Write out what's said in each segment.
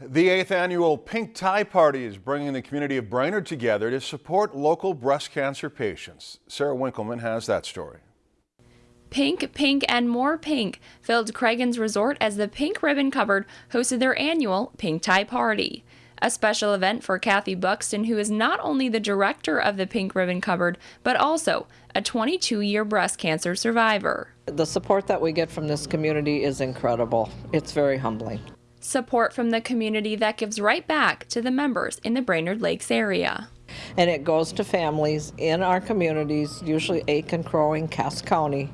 The eighth annual Pink Tie Party is bringing the community of Brainerd together to support local breast cancer patients. Sarah Winkleman has that story. Pink, Pink, and More Pink filled Cragun's Resort as the Pink Ribbon Cupboard hosted their annual Pink Tie Party. A special event for Kathy Buxton, who is not only the director of the Pink Ribbon Cupboard, but also a 22 year breast cancer survivor. The support that we get from this community is incredible. It's very humbling support from the community that gives right back to the members in the Brainerd Lakes area. And it goes to families in our communities, usually Aitkin, Crow, and Cass County,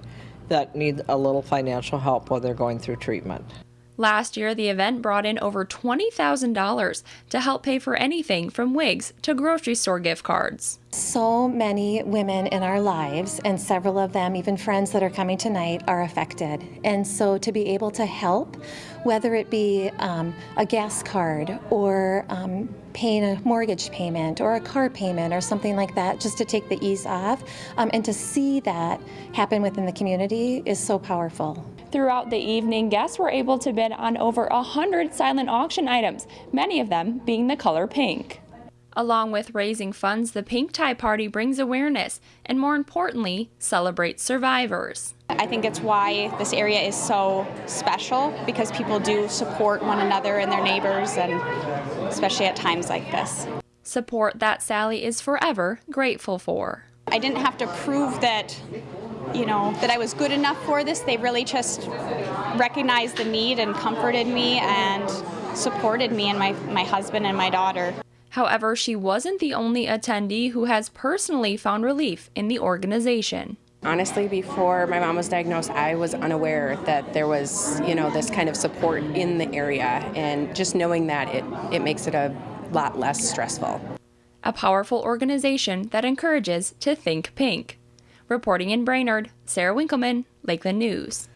that need a little financial help while they're going through treatment. Last year, the event brought in over $20,000 to help pay for anything from wigs to grocery store gift cards. So many women in our lives, and several of them, even friends that are coming tonight, are affected. And so to be able to help, whether it be um, a gas card or um, paying a mortgage payment or a car payment or something like that, just to take the ease off, um, and to see that happen within the community is so powerful. Throughout the evening, guests were able to bid on over 100 silent auction items, many of them being the color pink. Along with raising funds, the Pink Tie Party brings awareness and, more importantly, celebrates survivors. I think it's why this area is so special because people do support one another and their neighbors, and especially at times like this. Support that Sally is forever grateful for. I didn't have to prove that you know, that I was good enough for this. They really just recognized the need and comforted me and supported me and my, my husband and my daughter. However, she wasn't the only attendee who has personally found relief in the organization. Honestly, before my mom was diagnosed, I was unaware that there was, you know, this kind of support in the area, and just knowing that it, it makes it a lot less stressful. A powerful organization that encourages to think pink. Reporting in Brainerd, Sarah Winkleman, Lakeland News.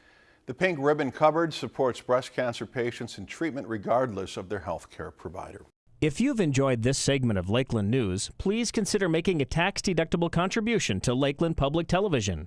The Pink Ribbon Cupboard supports breast cancer patients in treatment regardless of their health care provider. If you've enjoyed this segment of Lakeland News, please consider making a tax-deductible contribution to Lakeland Public Television.